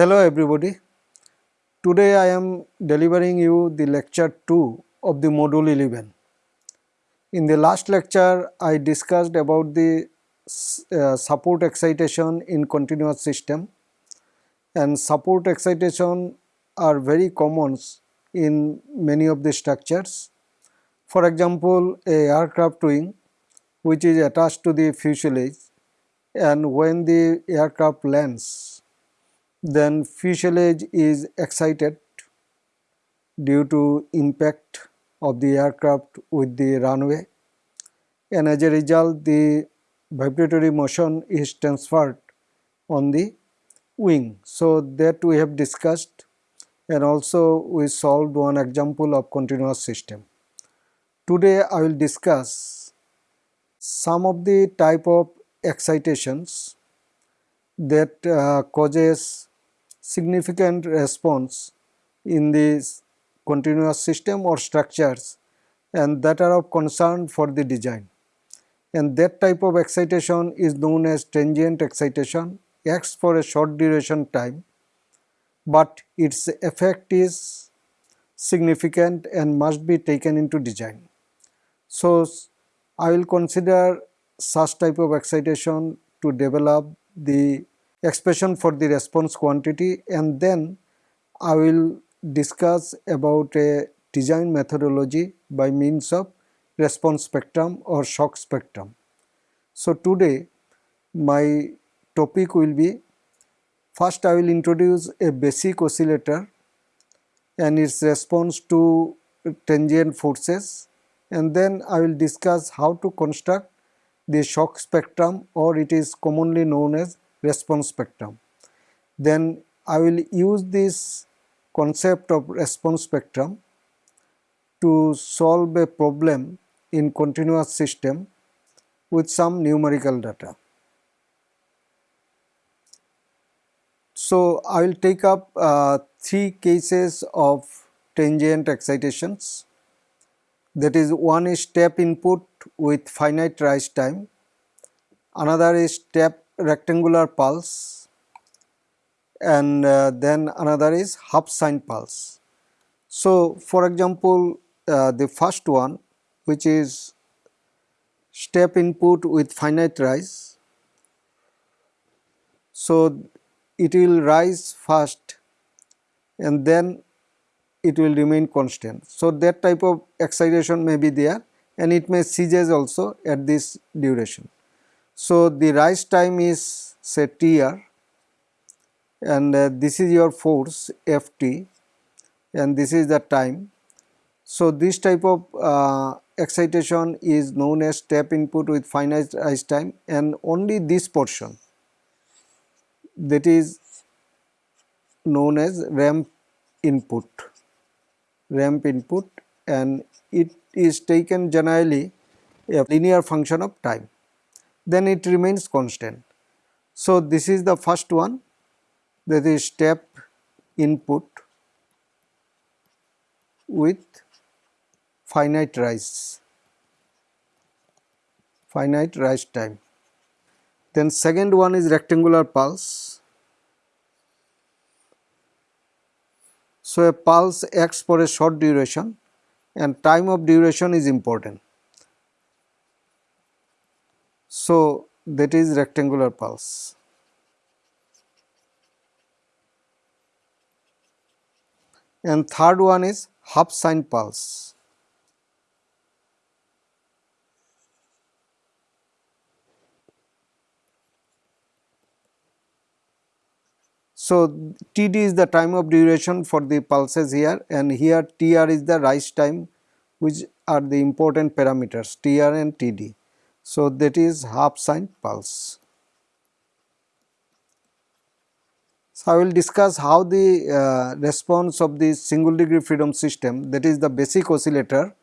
Hello everybody. Today I am delivering you the lecture 2 of the module 11. In the last lecture I discussed about the uh, support excitation in continuous system and support excitation are very common in many of the structures. For example, a aircraft wing which is attached to the fuselage and when the aircraft lands then fuselage is excited due to impact of the aircraft with the runway and as a result the vibratory motion is transferred on the wing. So, that we have discussed and also we solved one example of continuous system. Today I will discuss some of the type of excitations that uh, causes significant response in this continuous system or structures and that are of concern for the design. And that type of excitation is known as transient excitation, acts for a short duration time, but its effect is significant and must be taken into design. So, I will consider such type of excitation to develop the expression for the response quantity and then I will discuss about a design methodology by means of response spectrum or shock spectrum. So, today my topic will be first I will introduce a basic oscillator and its response to transient forces and then I will discuss how to construct the shock spectrum or it is commonly known as response spectrum. Then I will use this concept of response spectrum to solve a problem in continuous system with some numerical data. So, I will take up uh, three cases of transient excitations that is one is step input with finite rise time, another is step rectangular pulse and uh, then another is half sine pulse. So, for example, uh, the first one which is step input with finite rise. So, it will rise first and then it will remain constant. So, that type of excitation may be there and it may ceases also at this duration. So, the rise time is say Tr and uh, this is your force Ft and this is the time. So, this type of uh, excitation is known as step input with finite rise time and only this portion. That is known as ramp input. Ramp input and it is taken generally a linear function of time then it remains constant. So, this is the first one that is step input with finite rise finite rise time. Then second one is rectangular pulse So, a pulse acts for a short duration and time of duration is important. So, that is rectangular pulse. And third one is half sine pulse. So, Td is the time of duration for the pulses here and here Tr is the rise time which are the important parameters Tr and Td. So, that is half sine pulse. So, I will discuss how the uh, response of the single degree freedom system that is the basic oscillator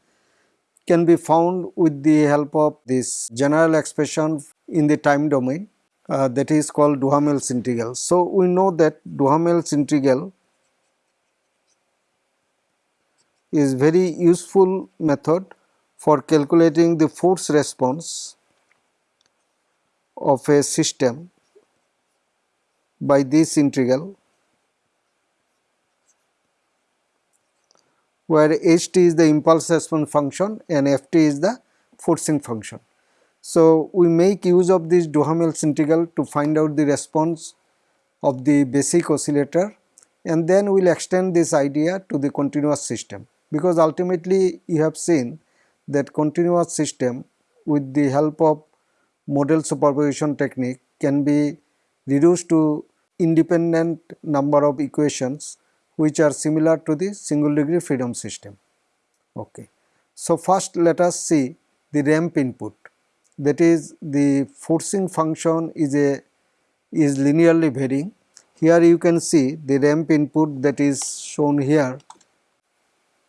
can be found with the help of this general expression in the time domain uh, that is called Duhamel's integral. So, we know that Duhamel's integral is very useful method for calculating the force response of a system by this integral where ht is the impulse response function and ft is the forcing function. So, we make use of this Duhamel's integral to find out the response of the basic oscillator and then we will extend this idea to the continuous system because ultimately you have seen that continuous system with the help of modal superposition technique can be reduced to independent number of equations which are similar to the single degree freedom system. Okay. So, first let us see the ramp input that is the forcing function is a is linearly varying. Here you can see the ramp input that is shown here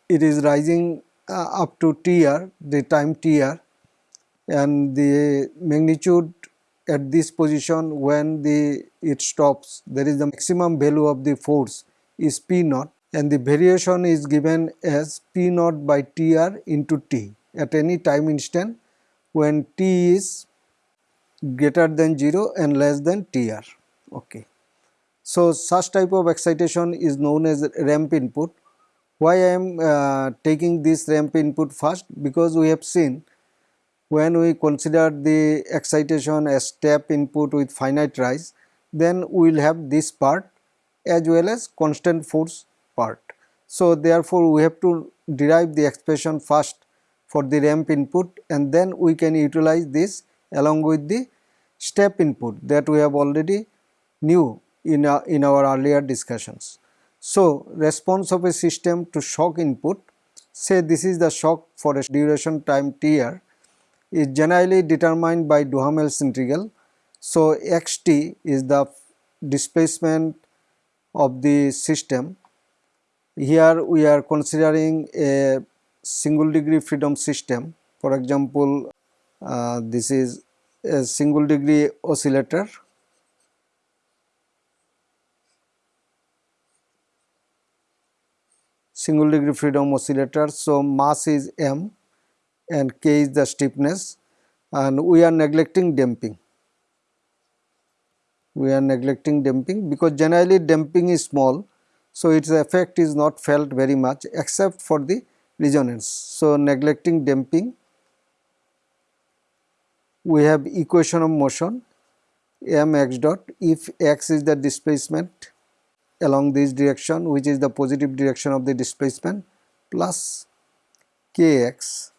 it is rising uh, up to tr the time tr and the magnitude at this position when the it stops there is the maximum value of the force is p naught and the variation is given as p naught by tr into t at any time instant when t is greater than 0 and less than tr. Okay. So such type of excitation is known as ramp input. Why i am uh, taking this ramp input first? Because we have seen when we consider the excitation as step input with finite rise then we will have this part as well as constant force part. So, therefore, we have to derive the expression first for the ramp input and then we can utilize this along with the step input that we have already knew in our, in our earlier discussions. So, response of a system to shock input say this is the shock for a duration time tr is generally determined by Duhamel's integral. So, xt is the displacement of the system. Here we are considering a single degree freedom system. For example, uh, this is a single degree oscillator. Single degree freedom oscillator. So, mass is m and K is the stiffness and we are neglecting damping. We are neglecting damping because generally damping is small. So, its effect is not felt very much except for the resonance. So, neglecting damping we have equation of motion m x dot if x is the displacement along this direction which is the positive direction of the displacement plus kx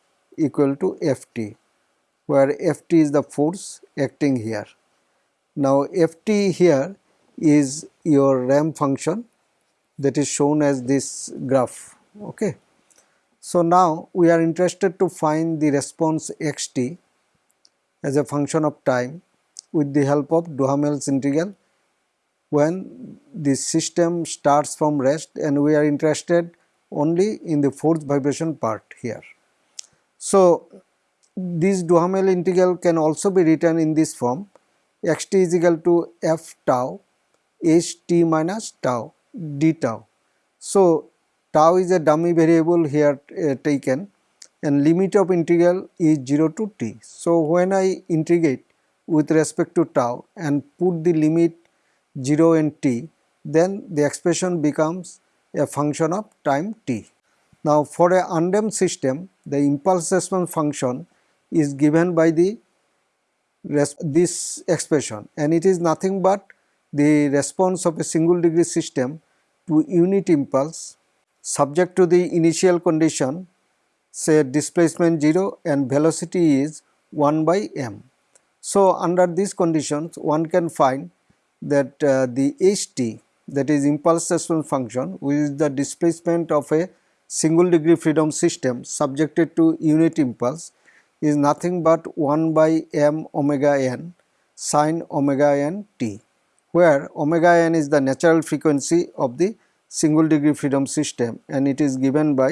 equal to Ft where Ft is the force acting here. Now Ft here is your ramp function that is shown as this graph okay. So now we are interested to find the response xt as a function of time with the help of Duhamel's integral when the system starts from rest and we are interested only in the force vibration part here. So, this Duhamel integral can also be written in this form xt is equal to f tau h t minus tau d tau. So, tau is a dummy variable here uh, taken and limit of integral is 0 to t. So, when I integrate with respect to tau and put the limit 0 and t then the expression becomes a function of time t. Now, for a undamped system the impulse response function is given by the this expression and it is nothing but the response of a single degree system to unit impulse subject to the initial condition say displacement 0 and velocity is 1 by m. So, under these conditions one can find that uh, the ht that is impulse response function which is the displacement of a single degree freedom system subjected to unit impulse is nothing but 1 by m omega n sine omega n t where omega n is the natural frequency of the single degree freedom system and it is given by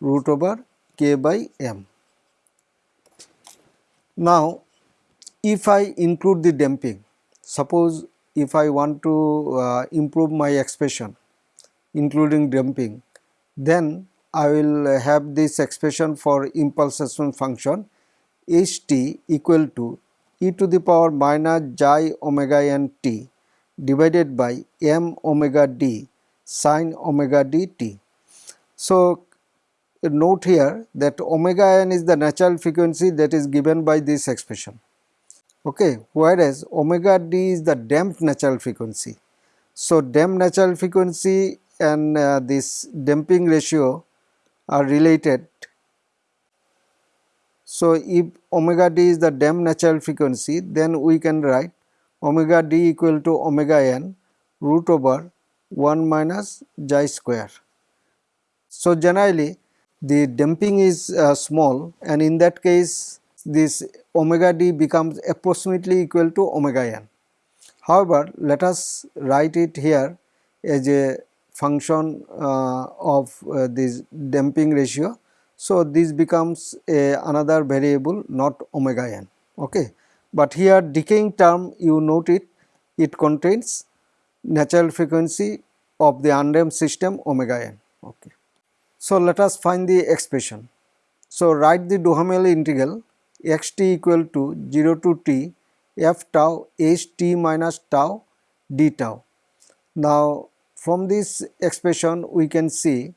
root over k by m. Now, if I include the damping, suppose if I want to uh, improve my expression including damping, then I will have this expression for impulse response function h t equal to e to the power minus j omega n t divided by m omega d sine omega d t. So, note here that omega n is the natural frequency that is given by this expression okay whereas omega d is the damped natural frequency so damped natural frequency and uh, this damping ratio are related so if omega d is the damped natural frequency then we can write omega d equal to omega n root over 1 minus xi square. So generally the damping is uh, small and in that case this omega d becomes approximately equal to omega n. However, let us write it here as a function uh, of uh, this damping ratio. So, this becomes a another variable not omega n. Okay. But here decaying term you note it, it contains natural frequency of the undamped system omega n. Okay. So, let us find the expression. So, write the Duhamel integral x t equal to 0 to t f tau h t minus tau d tau. Now, from this expression we can see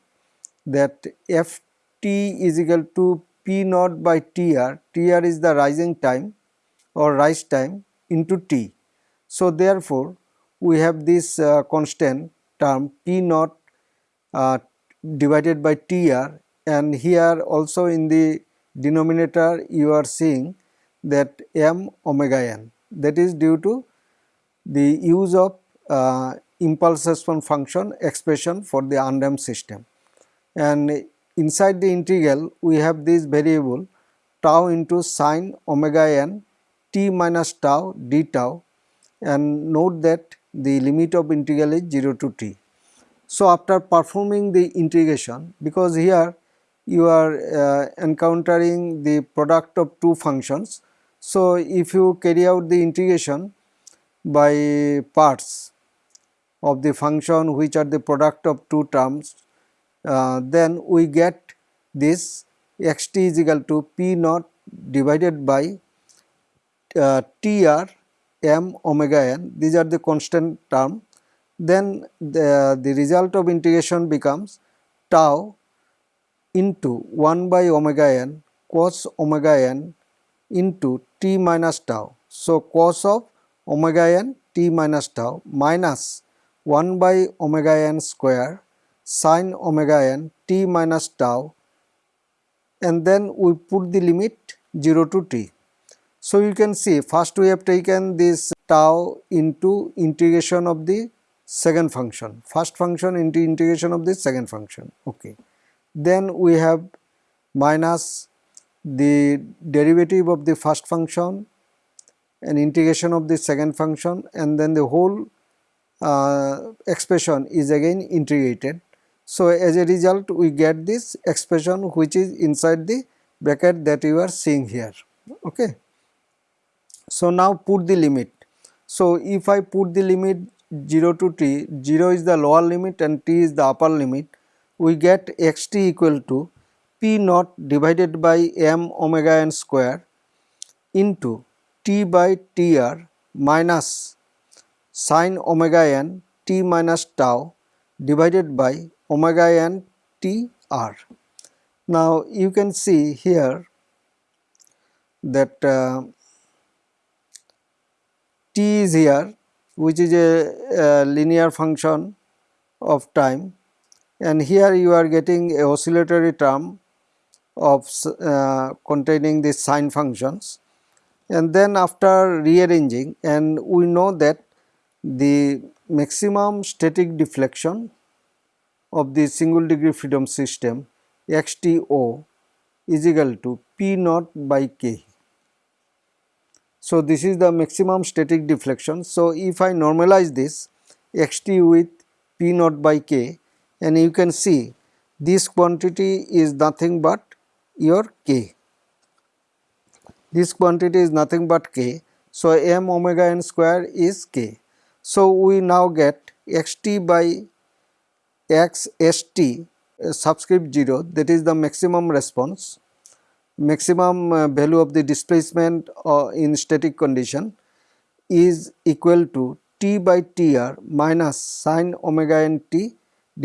that f t is equal to p naught by tr, tr is the rising time or rise time into t. So, therefore, we have this uh, constant term p naught uh, divided by tr. And here also in the denominator you are seeing that m omega n. That is due to the use of uh, impulse response function expression for the undamped system and inside the integral we have this variable tau into sine omega n t minus tau d tau and note that the limit of integral is 0 to t. So, after performing the integration because here you are uh, encountering the product of two functions. So, if you carry out the integration by parts of the function which are the product of two terms, uh, then we get this x t is equal to p naught divided by uh, tr m omega n these are the constant term then the, the result of integration becomes tau into 1 by omega n cos omega n into t minus tau. So, cos of omega n t minus tau minus 1 by omega n square sin omega n t minus tau and then we put the limit 0 to t. So, you can see first we have taken this tau into integration of the second function, first function into integration of the second function. Okay. Then we have minus the derivative of the first function and integration of the second function and then the whole Uh, expression is again integrated. So, as a result we get this expression which is inside the bracket that you are seeing here. Okay. So, now put the limit. So, if I put the limit 0 to t, 0 is the lower limit and t is the upper limit, we get x t equal to p naught divided by m omega n square into t by tr minus sine omega n t minus tau divided by omega n t r. Now, you can see here that uh, t is here which is a, a linear function of time and here you are getting a oscillatory term of uh, containing the sine functions and then after rearranging and we know that the maximum static deflection of the single degree freedom system xto is equal to p naught by k so, this is the maximum static deflection. So, if I normalize this x t with p naught by k and you can see this quantity is nothing but your k. This quantity is nothing but k. So, m omega n square is k. So, we now get x t by x s t uh, subscript 0 that is the maximum response maximum uh, value of the displacement uh, in static condition is equal to t by tr minus sine omega n t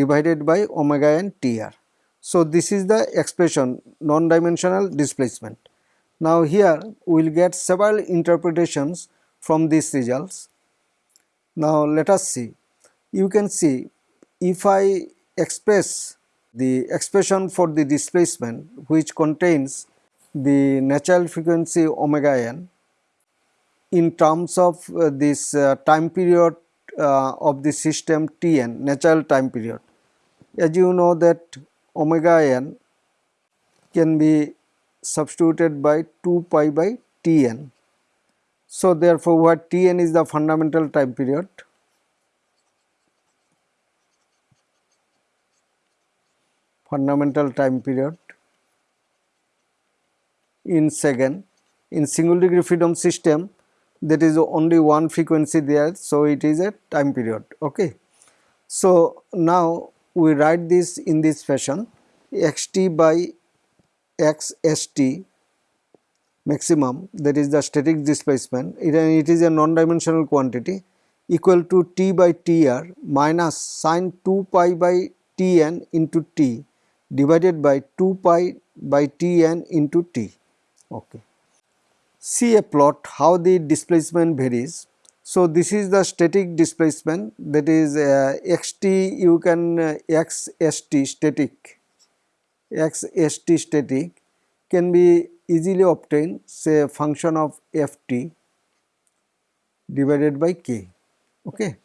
divided by omega n tr. So, this is the expression non-dimensional displacement. Now, here we will get several interpretations from these results. Now, let us see. You can see if I express the expression for the displacement which contains the natural frequency omega n in terms of uh, this uh, time period uh, of the system Tn natural time period. As you know that omega n can be substituted by 2 pi by Tn. So, therefore, what Tn is the fundamental time period. Fundamental time period in second. In single degree freedom system that is only one frequency there so it is a time period okay? So now we write this in this fashion xt by xst maximum that is the static displacement it, it is a non-dimensional quantity equal to t by tr minus sine 2 pi by tn into t divided by 2 pi by tn into t. Okay. See a plot how the displacement varies. So this is the static displacement that is uh, xt you can uh, xst static xst static can be easily obtain say function of ft divided by k okay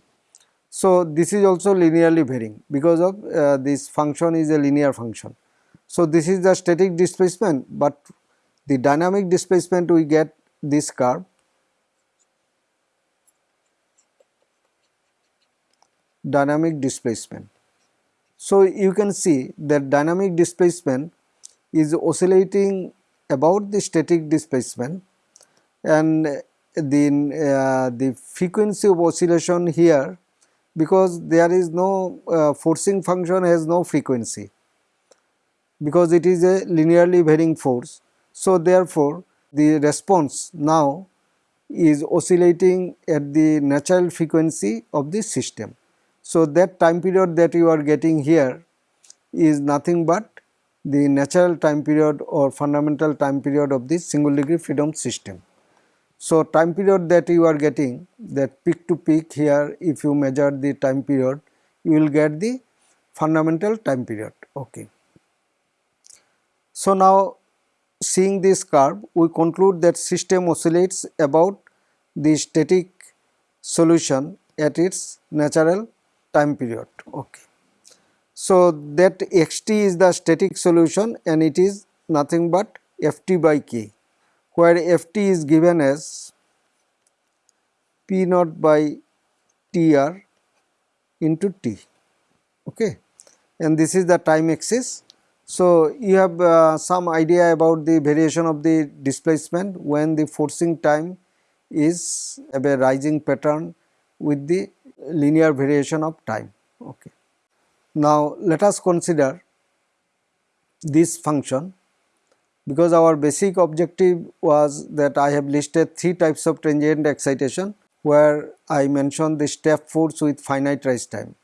so this is also linearly varying because of uh, this function is a linear function so this is the static displacement but the dynamic displacement we get this curve dynamic displacement. So, you can see that dynamic displacement is oscillating about the static displacement and then uh, the frequency of oscillation here because there is no uh, forcing function has no frequency because it is a linearly varying force. So, therefore, the response now is oscillating at the natural frequency of the system. So, that time period that you are getting here is nothing but the natural time period or fundamental time period of this single degree freedom system. So, time period that you are getting that peak to peak here if you measure the time period you will get the fundamental time period. Okay. So, now seeing this curve we conclude that system oscillates about the static solution at its natural time period. Okay. So, that xt is the static solution and it is nothing but ft by k where ft is given as p naught by tr into t okay and this is the time axis so, you have uh, some idea about the variation of the displacement when the forcing time is a rising pattern with the linear variation of time. Okay. Now, let us consider this function because our basic objective was that I have listed three types of transient excitation where I mentioned the step force with finite rise time.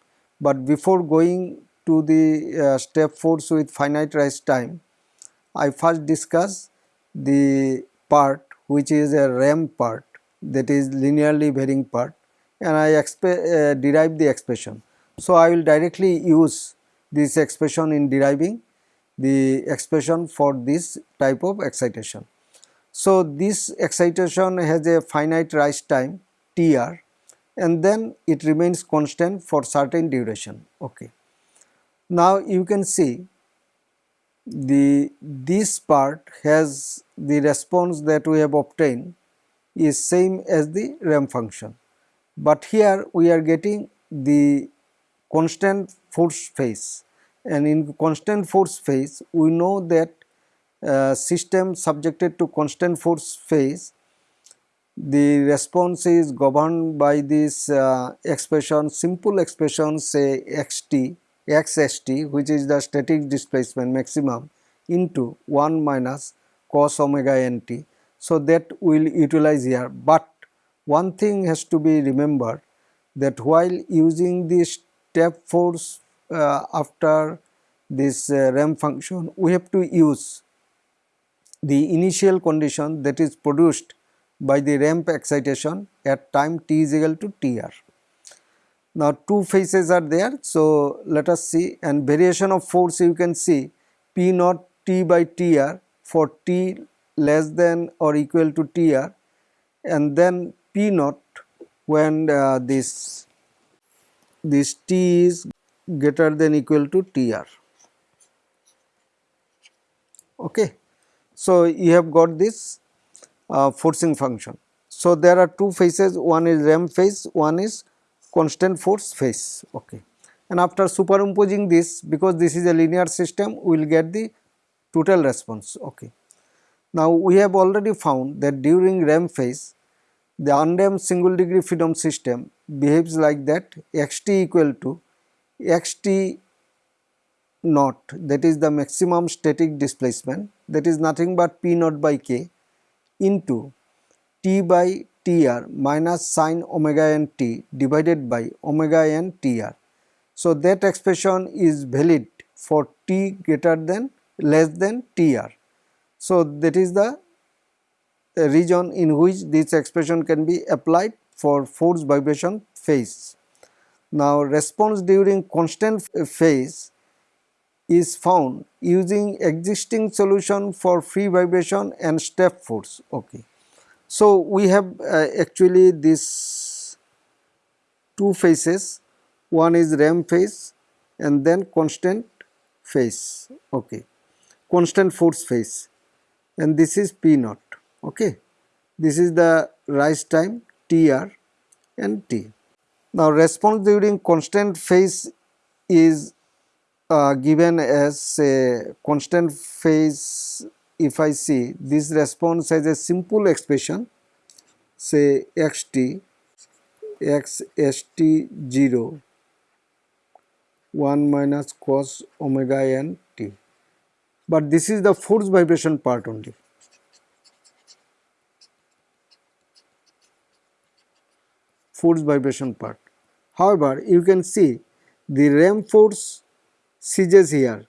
But before going to the uh, step force with finite rise time, I first discuss the part which is a ramp part that is linearly varying part and I uh, derive the expression. So, I will directly use this expression in deriving the expression for this type of excitation. So, this excitation has a finite rise time Tr and then it remains constant for certain duration. Okay. Now you can see the this part has the response that we have obtained is same as the ramp function, but here we are getting the constant force phase and in constant force phase we know that uh, system subjected to constant force phase the response is governed by this uh, expression simple expression say xt xst which is the static displacement maximum into 1 minus cos omega nt. So, that we will utilize here, but one thing has to be remembered that while using the step force uh, after this uh, ramp function we have to use the initial condition that is produced by the ramp excitation at time t is equal to tr. Now two phases are there so let us see and variation of force you can see p naught t by tr for t less than or equal to tr and then p naught when uh, this this t is greater than equal to tr okay. So you have got this uh, forcing function. So there are two phases. One is ramp phase one is constant force phase. Okay. And after superimposing this because this is a linear system we will get the total response. Okay. Now we have already found that during ramp phase the undamped single degree freedom system behaves like that xt equal to xt naught that is the maximum static displacement that is nothing but p naught by k into t by tr minus sine omega n t divided by omega n tr. So, that expression is valid for t greater than less than tr. So, that is the region in which this expression can be applied for force vibration phase. Now response during constant phase is found using existing solution for free vibration and step force. Okay. So we have uh, actually this two phases, one is ramp phase and then constant phase, okay, constant force phase and this is P naught okay. This is the rise time TR and T. Now response during constant phase is uh, given as a constant phase if I see this response as a simple expression say xt x st 0 1 minus cos omega n t but this is the force vibration part only force vibration part. However, you can see the ramp force ceases here.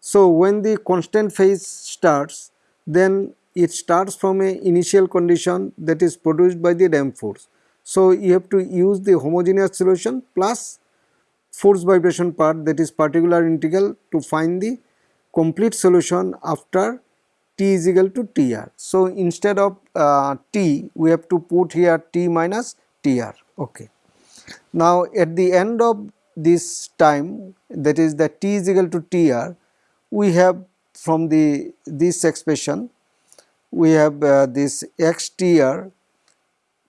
So, when the constant phase starts then it starts from a initial condition that is produced by the ramp force. So, you have to use the homogeneous solution plus force vibration part that is particular integral to find the complete solution after t is equal to tr. So, instead of uh, t we have to put here t minus tr okay. Now at the end of this time that is the t is equal to tr we have from the this expression we have uh, this xtr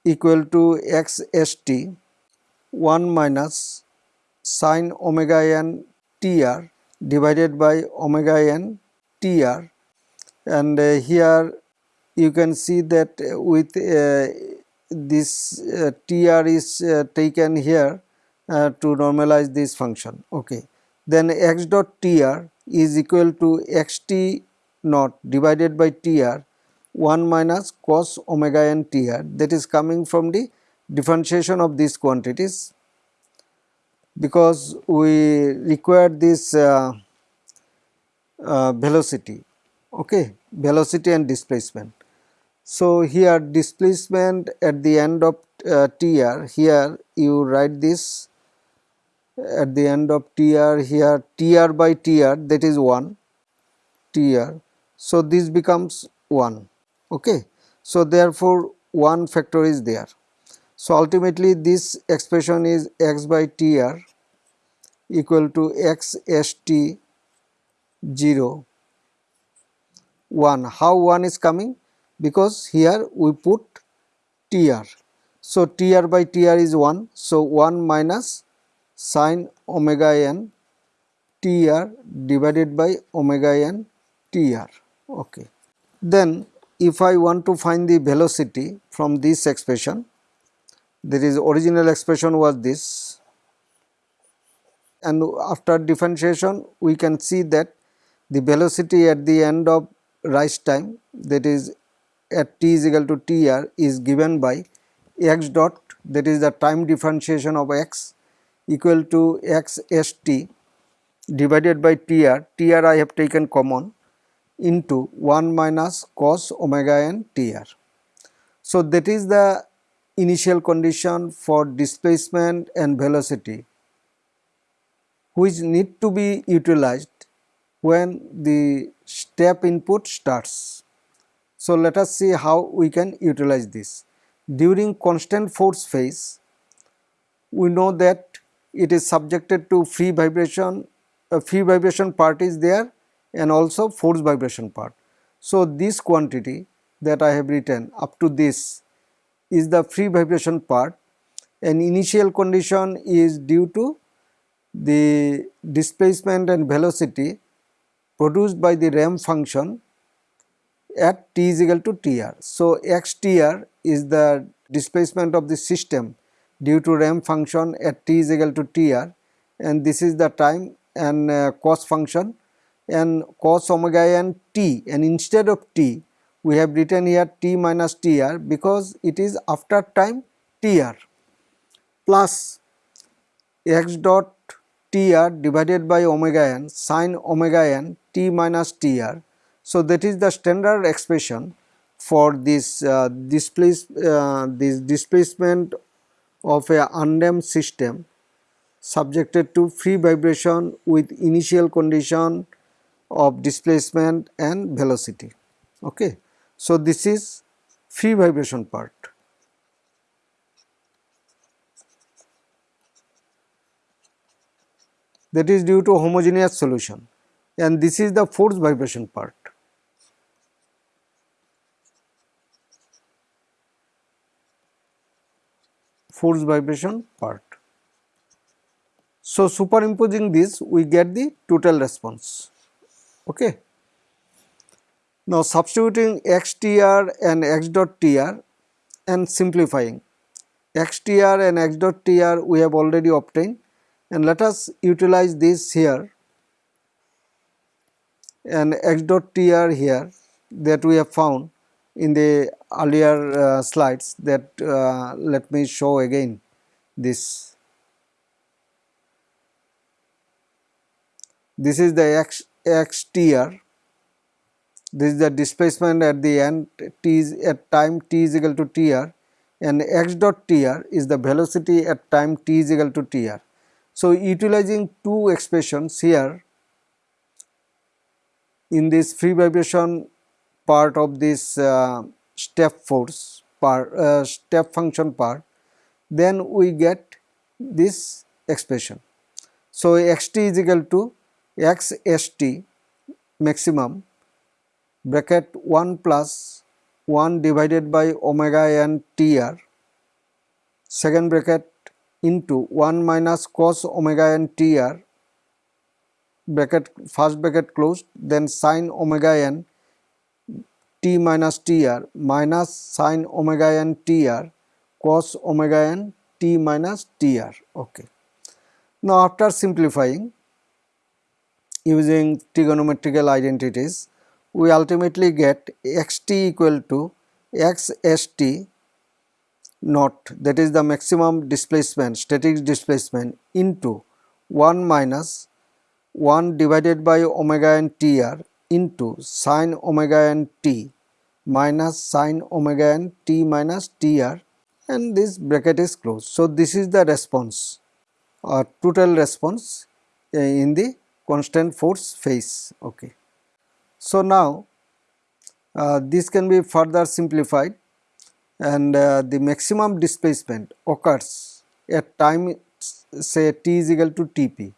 equal to xst 1 minus sine omega n tr divided by omega n tr and uh, here you can see that with uh, this uh, tr is uh, taken here uh, to normalize this function. Okay. Then x dot tr is equal to xt naught divided by tr 1 minus cos omega n tr that is coming from the differentiation of these quantities. Because we require this uh, uh, velocity. Okay. Velocity and displacement so, here displacement at the end of uh, TR here you write this. At the end of TR here TR by TR that is 1 TR. So, this becomes 1 okay. So, therefore, 1 factor is there. So, ultimately this expression is x by TR equal to x st 0 1 how 1 is coming because here we put tr. So, tr by tr is 1. So, 1 minus sine omega n tr divided by omega n tr. Okay. Then if I want to find the velocity from this expression, there is original expression was this and after differentiation we can see that the velocity at the end of rise time that is at t is equal to tr is given by x dot that is the time differentiation of x equal to x st divided by tr, tr I have taken common into 1 minus cos omega n tr. So, that is the initial condition for displacement and velocity which need to be utilized when the step input starts. So, let us see how we can utilize this. During constant force phase, we know that it is subjected to free vibration, a free vibration part is there and also force vibration part. So, this quantity that I have written up to this is the free vibration part and initial condition is due to the displacement and velocity produced by the ramp function at t is equal to tr. So, xtr is the displacement of the system due to ramp function at t is equal to tr and this is the time and uh, cos function and cos omega n t and instead of t we have written here t minus tr because it is after time tr plus x dot tr divided by omega n sine omega n t minus tr. So, that is the standard expression for this uh, displace uh, this displacement of a undamped system subjected to free vibration with initial condition of displacement and velocity. Okay. So, this is free vibration part. that is due to homogeneous solution and this is the force vibration part. Force vibration part. So, superimposing this we get the total response. Okay. Now, substituting xtr and x dot tr and simplifying xtr and x dot tr we have already obtained and let us utilize this here and x dot tr here that we have found in the earlier uh, slides that uh, let me show again this. This is the x xtr this is the displacement at the end t is at time t is equal to tr and x dot tr is the velocity at time t is equal to tr so, utilizing two expressions here in this free vibration part of this uh, step force part uh, step function part then we get this expression. So, xt is equal to x st maximum bracket 1 plus 1 divided by omega n tr second bracket into 1 minus cos omega n tr bracket first bracket closed then sine omega n t minus tr minus sine omega n tr cos omega n t minus tr okay. Now after simplifying using trigonometrical identities we ultimately get xt equal to x st naught that is the maximum displacement static displacement into 1 minus 1 divided by omega n tr into sine omega n t minus sine omega n t minus tr and this bracket is closed. So, this is the response or total response uh, in the constant force phase. Okay. So, now uh, this can be further simplified and uh, the maximum displacement occurs at time say t is equal to Tp.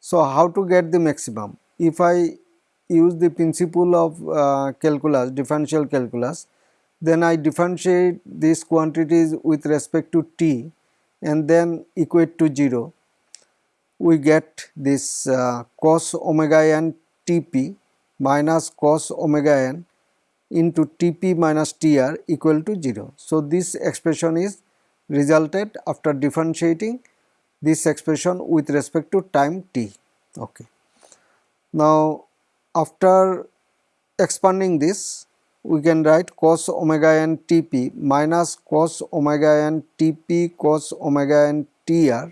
So, how to get the maximum? If I use the principle of uh, calculus, differential calculus, then I differentiate these quantities with respect to t and then equate to 0. We get this uh, cos omega n Tp minus cos omega n into Tp minus Tr equal to 0. So, this expression is resulted after differentiating this expression with respect to time t. Okay. Now, after expanding this we can write cos omega n Tp minus cos omega n Tp cos omega n Tr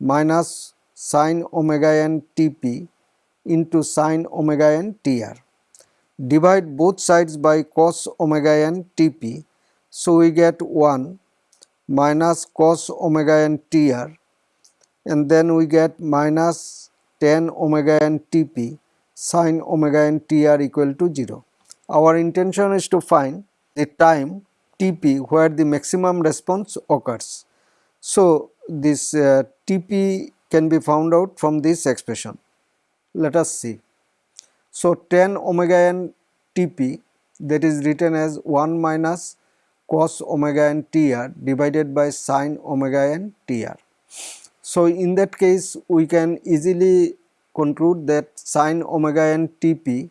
minus sin omega n Tp into sin omega n Tr. Divide both sides by cos omega n Tp. So, we get 1 minus cos omega n Tr and then we get minus tan omega n Tp sine omega n Tr equal to 0. Our intention is to find the time Tp where the maximum response occurs. So, this uh, Tp can be found out from this expression. Let us see. So, tan omega n Tp that is written as 1 minus cos omega n Tr divided by sine omega n Tr. So, in that case we can easily conclude that sine omega n Tp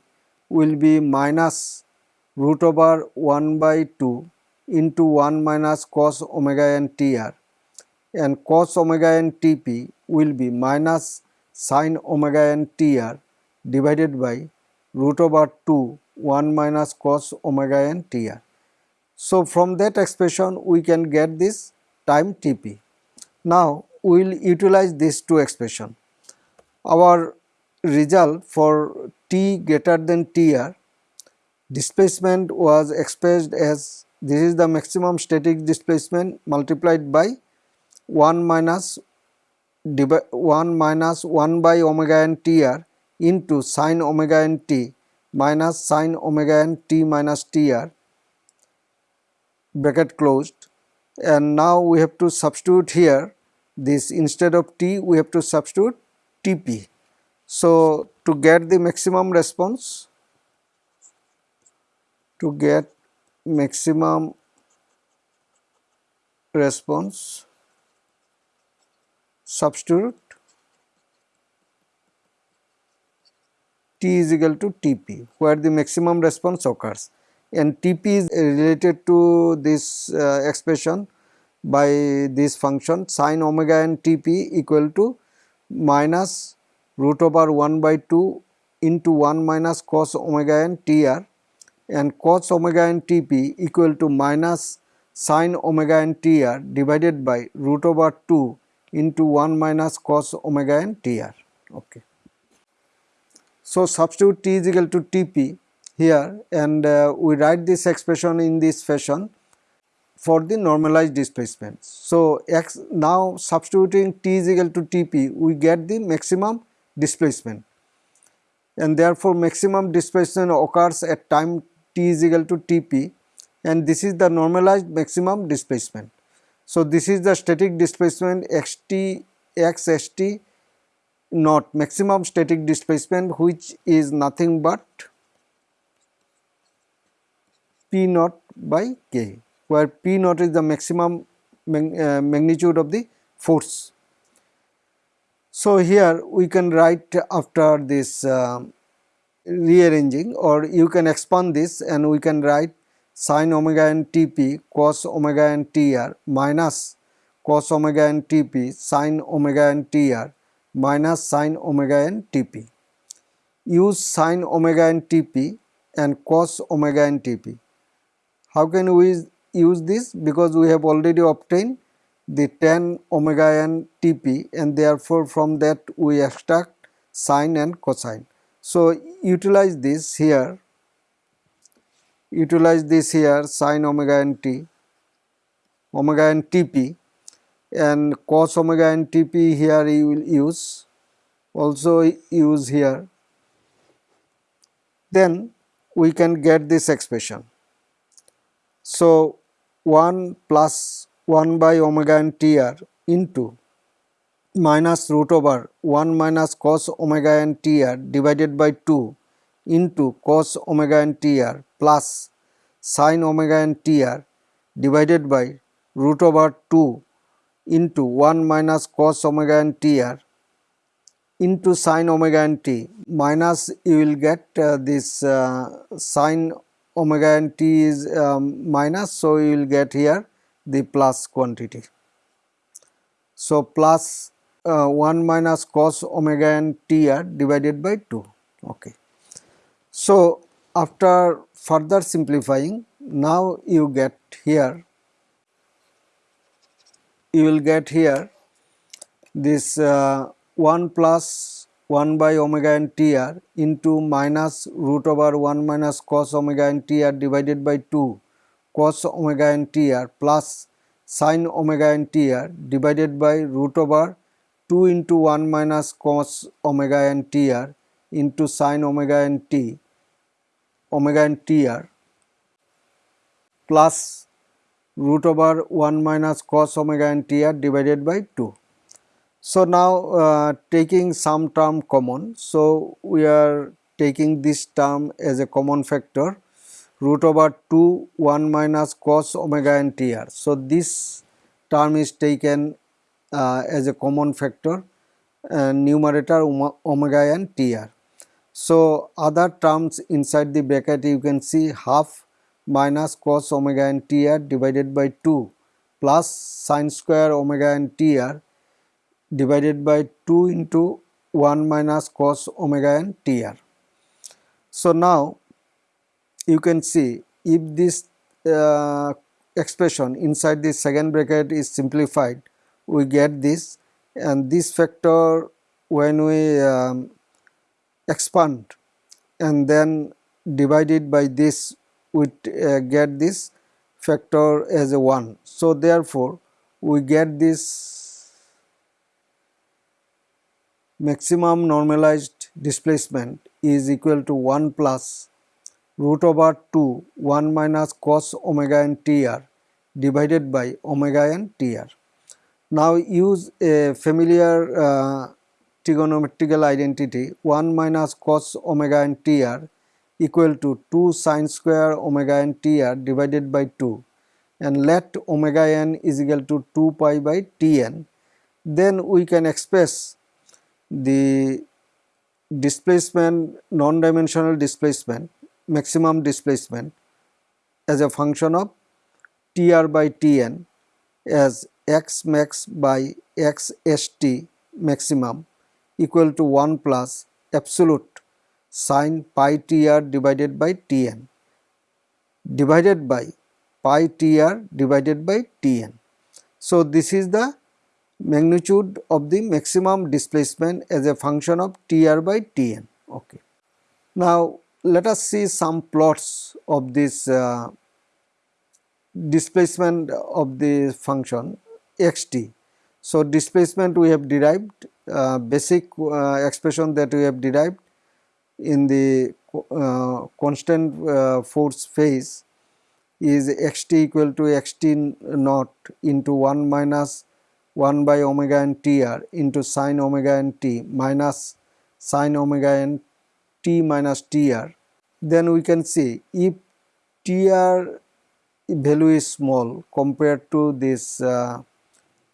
will be minus root over 1 by 2 into 1 minus cos omega n Tr and cos omega n Tp will be minus sine omega n Tr divided by root over 2 1 minus cos omega n Tr. So, from that expression we can get this time Tp. Now, we will utilize these two expression. Our result for t greater than Tr displacement was expressed as this is the maximum static displacement multiplied by 1 minus 1 minus 1 by omega n tr into sine omega n t minus sine omega n t minus tr bracket closed. And now we have to substitute here this instead of t we have to substitute tp. So, to get the maximum response to get maximum response substitute T is equal to Tp where the maximum response occurs and Tp is related to this uh, expression by this function sine omega n Tp equal to minus root over 1 by 2 into 1 minus cos omega n Tr and cos omega n Tp equal to minus sine omega n Tr divided by root over 2 into 1 minus cos omega n Tr. Okay. So, substitute T is equal to Tp here and uh, we write this expression in this fashion for the normalized displacement. So, x now substituting T is equal to Tp we get the maximum displacement and therefore maximum displacement occurs at time t is equal to Tp and this is the normalized maximum displacement. So, this is the static displacement xt x st not maximum static displacement which is nothing but p naught by k where p naught is the maximum mag uh, magnitude of the force. So, here we can write after this uh, rearranging or you can expand this and we can write sine omega n Tp cos omega n Tr minus cos omega n Tp sine omega n Tr minus sine omega n Tp. Use sine omega n Tp and cos omega n Tp. How can we use this? Because we have already obtained the tan omega n Tp and therefore from that we extract sine and cosine. So, utilize this here, utilize this here sine omega n t, omega n tp and cos omega n tp here you will use, also use here. Then we can get this expression. So, 1 plus 1 by omega n tr into minus root over 1 minus cos omega n tr divided by 2 into cos omega n tr plus sin omega n tr divided by root over 2 into 1 minus cos omega n tr into sin omega n t. Minus you will get uh, this uh, sin omega n t is um, minus so you will get here the plus quantity. So, plus uh, 1 minus cos omega n tr divided by 2 okay so after further simplifying now you get here you will get here this uh, 1 plus 1 by omega n tr into minus root over 1 minus cos omega n tr divided by 2 cos omega n tr plus sin omega n tr divided by root over 2 into 1 minus cos omega n tr into sin omega n t omega n tr plus root over 1 minus cos omega n tr divided by 2. So, now uh, taking some term common, so we are taking this term as a common factor root over 2 1 minus cos omega n tr. So, this term is taken uh, as a common factor and numerator omega n tr. So, other terms inside the bracket you can see half minus cos omega n tr divided by 2 plus sine square omega n tr divided by 2 into 1 minus cos omega n tr. So, now you can see if this uh, expression inside the second bracket is simplified we get this and this factor when we um, expand and then divide it by this we uh, get this factor as a 1. So, therefore, we get this maximum normalized displacement is equal to 1 plus root over 2 1 minus cos omega n tr divided by omega n tr. Now use a familiar uh, trigonometrical identity 1 minus cos omega n tr equal to 2 sine square omega n tr divided by 2 and let omega n is equal to 2 pi by tn then we can express the displacement non-dimensional displacement maximum displacement as a function of tr by tn as x max by x st maximum equal to 1 plus absolute sine pi tr divided by tn divided by pi tr divided by tn. So, this is the magnitude of the maximum displacement as a function of Tr by Tn. Okay. Now, let us see some plots of this uh, displacement of the function xt. So, displacement we have derived uh, basic uh, expression that we have derived in the uh, constant uh, force phase is xt equal to xt naught into 1 minus 1 by omega n tr into sine omega n t minus sine omega n t minus tr then we can see if tr value is small compared to this uh,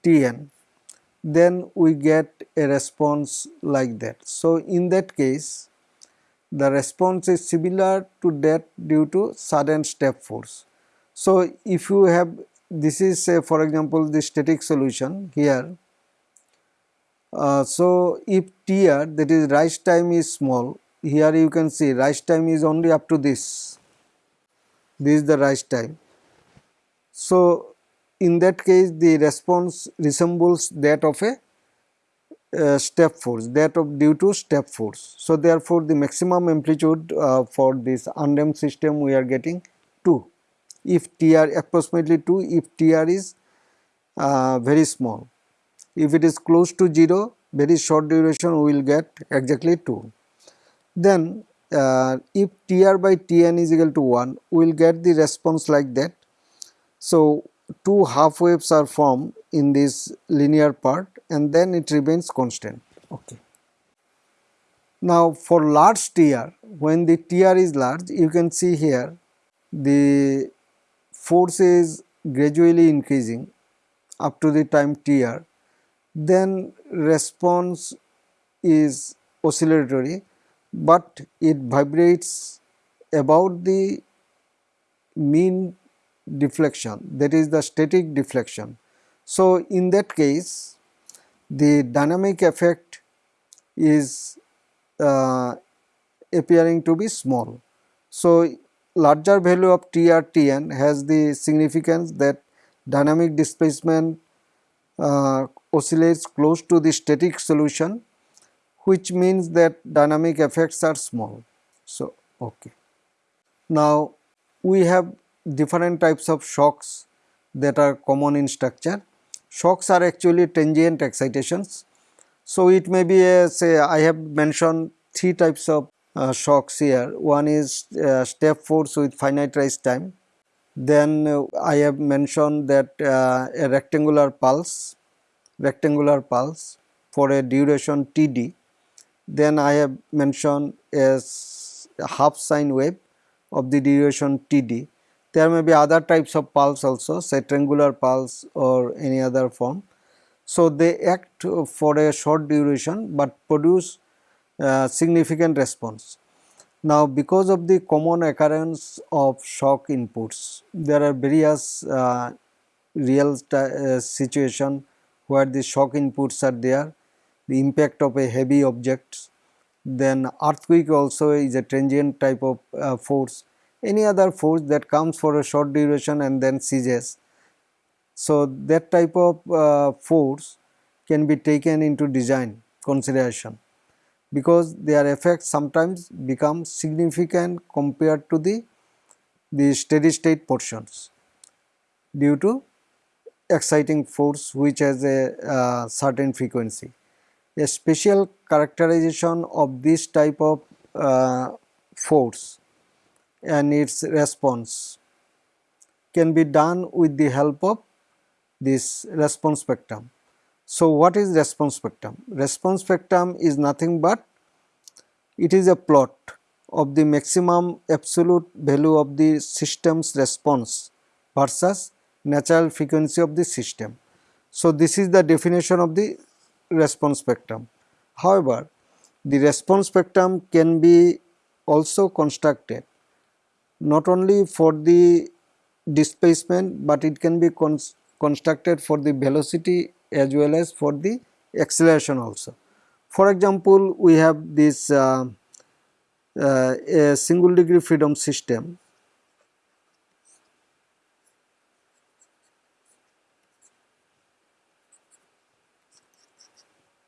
tn then we get a response like that. So, in that case the response is similar to that due to sudden step force. So, if you have this is say for example the static solution here. Uh, so, if Tr that is rise time is small here you can see rise time is only up to this, this is the rise time. So, in that case the response resembles that of a uh, step force that of due to step force. So, therefore, the maximum amplitude uh, for this undamped system we are getting 2 if Tr approximately 2 if Tr is uh, very small. If it is close to 0 very short duration we will get exactly 2. Then uh, if Tr by Tn is equal to 1 we will get the response like that. So two half waves are formed in this linear part and then it remains constant. Okay. Now for large Tr when the Tr is large you can see here the force is gradually increasing up to the time tr then response is oscillatory but it vibrates about the mean deflection that is the static deflection. So, in that case the dynamic effect is uh, appearing to be small. So, larger value of TRTN has the significance that dynamic displacement uh, oscillates close to the static solution which means that dynamic effects are small. So, okay. Now, we have different types of shocks that are common in structure. Shocks are actually transient excitations. So, it may be a say I have mentioned three types of uh, shocks here. One is uh, step force with finite rise time. Then uh, I have mentioned that uh, a rectangular pulse, rectangular pulse for a duration Td. Then I have mentioned a half sine wave of the duration Td. There may be other types of pulse also say triangular pulse or any other form. So, they act for a short duration, but produce significant response. Now, because of the common occurrence of shock inputs, there are various uh, real uh, situation where the shock inputs are there, the impact of a heavy object, then earthquake also is a transient type of uh, force, any other force that comes for a short duration and then ceases. So, that type of uh, force can be taken into design consideration because their effects sometimes become significant compared to the, the steady state portions due to exciting force which has a uh, certain frequency. A special characterization of this type of uh, force and its response can be done with the help of this response spectrum. So, what is response spectrum? Response spectrum is nothing but it is a plot of the maximum absolute value of the system's response versus natural frequency of the system. So, this is the definition of the response spectrum. However, the response spectrum can be also constructed not only for the displacement, but it can be constructed for the velocity as well as for the acceleration also. For example, we have this uh, uh, a single degree freedom system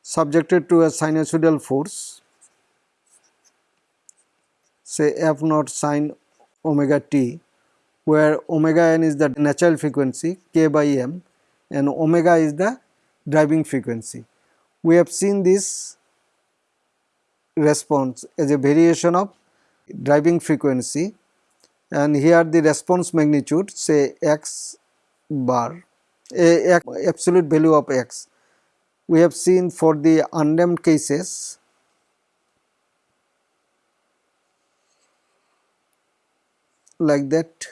subjected to a sinusoidal force say f naught sine omega t where omega n is the natural frequency k by m and omega is the driving frequency. We have seen this response as a variation of driving frequency and here the response magnitude say x bar a, a absolute value of x. We have seen for the undamped cases like that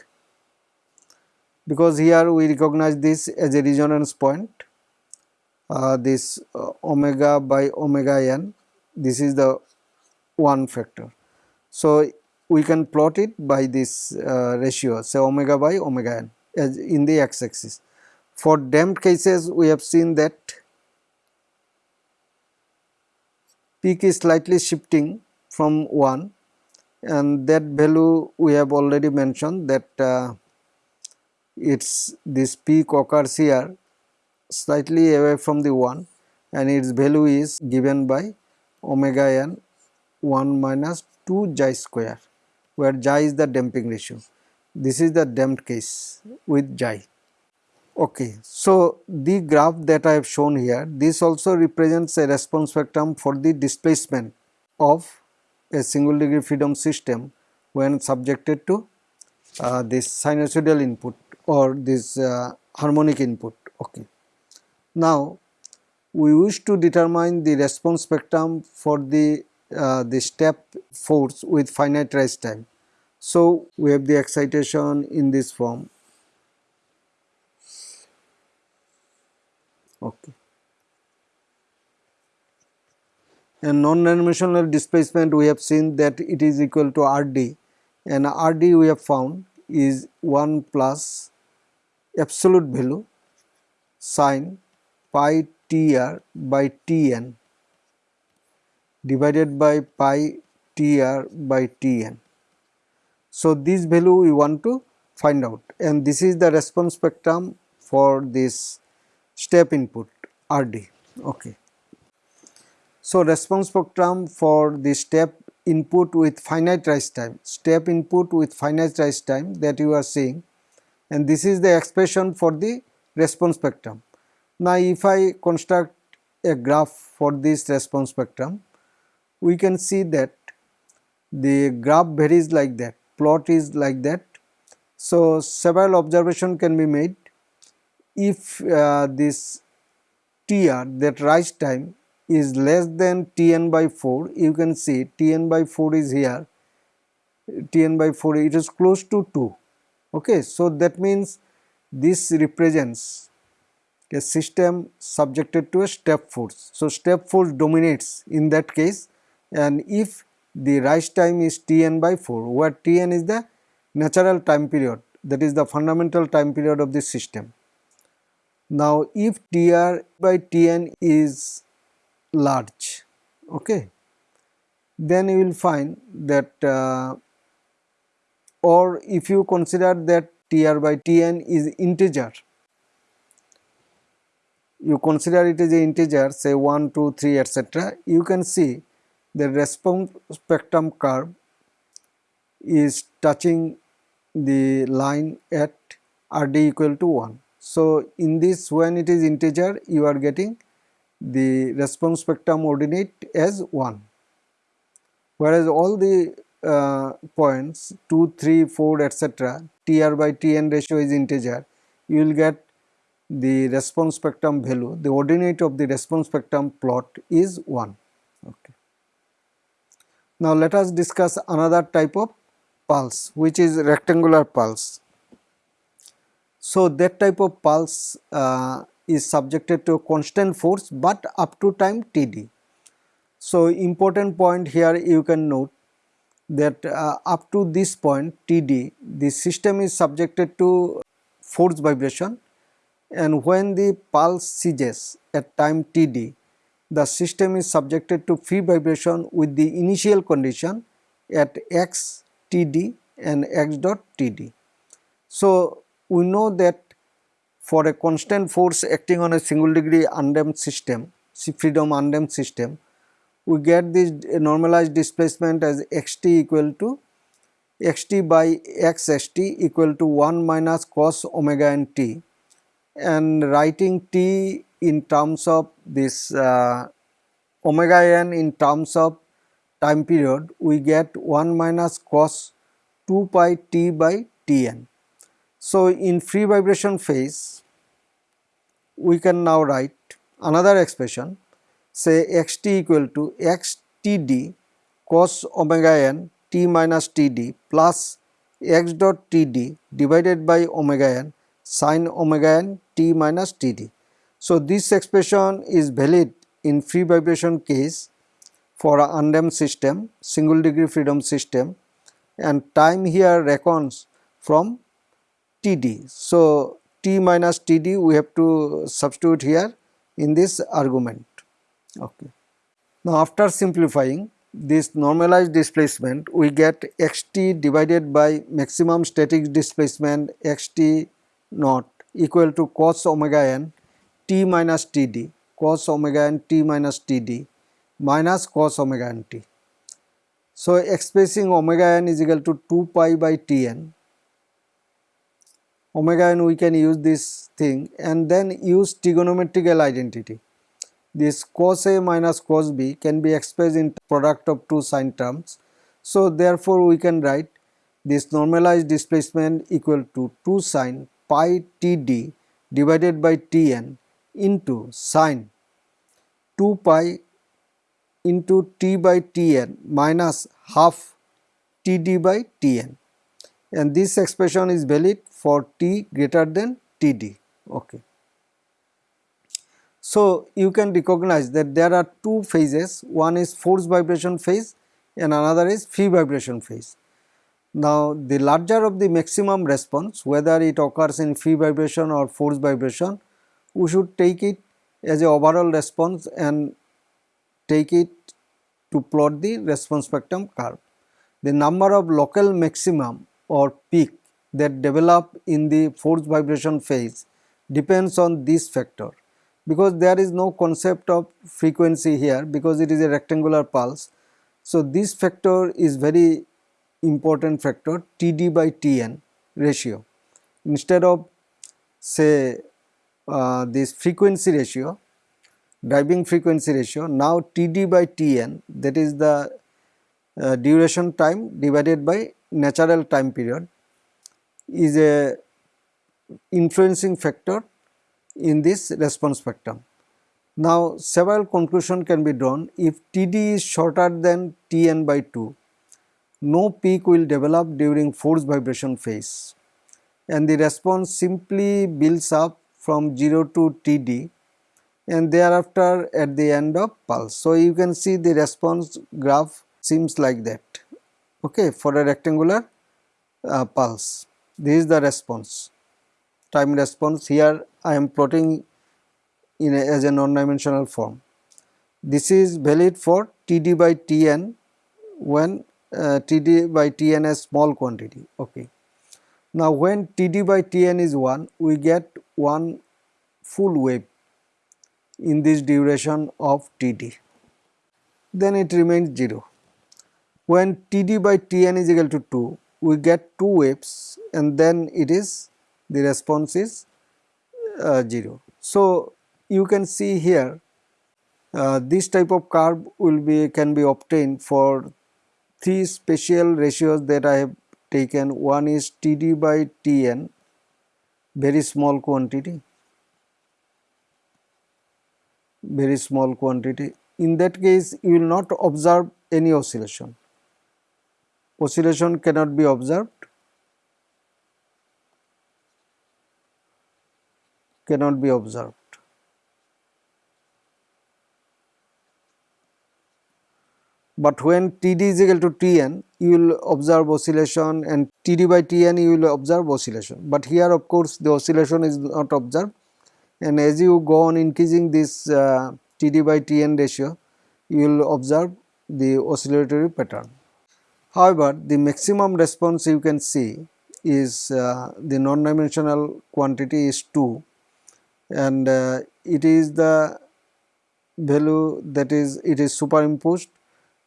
because here we recognize this as a resonance point uh, this uh, omega by omega n this is the one factor. So, we can plot it by this uh, ratio say omega by omega n as in the x axis. For damped cases we have seen that peak is slightly shifting from 1 and that value we have already mentioned that uh, it's this peak occurs here slightly away from the 1 and its value is given by omega n 1 minus 2 xi square where xi is the damping ratio. This is the damped case with xi. Okay. So, the graph that I have shown here this also represents a response spectrum for the displacement of a single degree freedom system when subjected to uh, this sinusoidal input or this uh, harmonic input. Okay. Now, we wish to determine the response spectrum for the uh, the step force with finite rise time. So, we have the excitation in this form. Okay. And non-dimensional displacement we have seen that it is equal to Rd and Rd we have found is 1 plus absolute value sine pi tr by tn divided by pi tr by tn. So, this value we want to find out and this is the response spectrum for this step input RD. Okay. So, response spectrum for the step input with finite rise time, step input with finite rise time that you are seeing and this is the expression for the response spectrum. Now, if I construct a graph for this response spectrum, we can see that the graph varies like that, plot is like that. So, several observation can be made if uh, this TR that rise time is less than Tn by 4 you can see Tn by 4 is here Tn by 4 it is close to 2 okay so that means this represents a system subjected to a step force. So step force dominates in that case and if the rise time is Tn by 4 where Tn is the natural time period that is the fundamental time period of the system. Now if Tr by Tn is large okay then you will find that uh, or if you consider that Tr by Tn is integer you consider it as a integer say 1 2 3 etc you can see the response spectrum curve is touching the line at Rd equal to 1. So, in this when it is integer you are getting the response spectrum ordinate as 1 whereas all the uh, points 2, 3, 4 etc. Tr by Tn ratio is integer, you will get the response spectrum value, the ordinate of the response spectrum plot is 1. Okay. Now let us discuss another type of pulse which is rectangular pulse. So that type of pulse uh, is subjected to a constant force but up to time Td. So important point here you can note that uh, up to this point Td the system is subjected to force vibration and when the pulse ceases at time Td the system is subjected to free vibration with the initial condition at x Td and x dot Td. So we know that for a constant force acting on a single degree undamped system, freedom undamped system, we get this normalized displacement as xt equal to xt by xst equal to 1 minus cos omega n t and writing t in terms of this uh, omega n in terms of time period we get 1 minus cos 2 pi t by tn. So, in free vibration phase we can now write another expression say xt equal to xtd cos omega n t minus td plus x dot td divided by omega n sin omega n t minus td. So, this expression is valid in free vibration case for a undamped system single degree freedom system and time here reckons from td. So, t minus td we have to substitute here in this argument. Okay. Now after simplifying this normalized displacement we get xt divided by maximum static displacement xt naught equal to cos omega n t minus td cos omega n t minus td minus cos omega n t. So expressing omega n is equal to 2 pi by tn omega n we can use this thing and then use trigonometrical identity this cos A minus cos B can be expressed in product of two sine terms. So therefore we can write this normalized displacement equal to 2 sine pi Td divided by Tn into sine 2 pi into T by Tn minus half Td by Tn and this expression is valid for T greater than Td. Okay. So, you can recognize that there are two phases, one is force vibration phase and another is free vibration phase. Now, the larger of the maximum response whether it occurs in free vibration or force vibration, we should take it as a overall response and take it to plot the response spectrum curve. The number of local maximum or peak that develop in the force vibration phase depends on this factor because there is no concept of frequency here because it is a rectangular pulse. So, this factor is very important factor Td by Tn ratio instead of say uh, this frequency ratio driving frequency ratio now Td by Tn that is the uh, duration time divided by natural time period is a influencing factor in this response spectrum. Now several conclusion can be drawn. If Td is shorter than Tn by 2 no peak will develop during force vibration phase. And the response simply builds up from 0 to Td and thereafter at the end of pulse. So you can see the response graph seems like that. Okay for a rectangular uh, pulse. This is the response time response here I am plotting in a, as a non-dimensional form. This is valid for Td by Tn when uh, Td by Tn is small quantity. Okay. Now when Td by Tn is 1 we get one full wave in this duration of Td then it remains 0. When Td by Tn is equal to 2 we get two waves and then it is the response is uh, 0. So, you can see here uh, this type of curve will be can be obtained for three special ratios that I have taken. One is Td by Tn very small quantity. Very small quantity. In that case you will not observe any oscillation. Oscillation cannot be observed cannot be observed. But when Td is equal to Tn, you will observe oscillation and Td by Tn you will observe oscillation. But here of course the oscillation is not observed and as you go on increasing this uh, Td by Tn ratio, you will observe the oscillatory pattern. However, the maximum response you can see is uh, the non-dimensional quantity is 2 and uh, it is the value that is it is superimposed